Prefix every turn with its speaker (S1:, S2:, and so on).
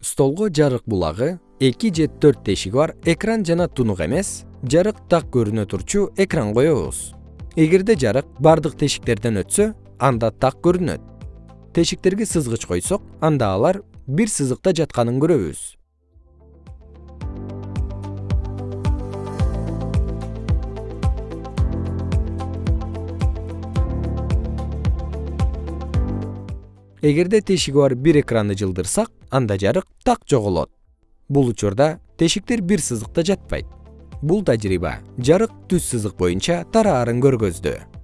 S1: столго жарык булагы эки же төрт тешиги бар экран жана тунук эмес. Жарык так көрүнө турчу экран коебуз. Эгерде жарык бардык тешиктерден өтсө анда так көрүнөт. Тешиктерге сызгыч койсок анда алар бир сызыкта жатканын көрөбүз эгерде тешиги бар бир экранды жылдырсак анда жарык так жоголот. Бул учурда тешиктер бир сызыкта жатпайт. Бул тажрыйба жарык түз сызык боюнча тараарын көргөздү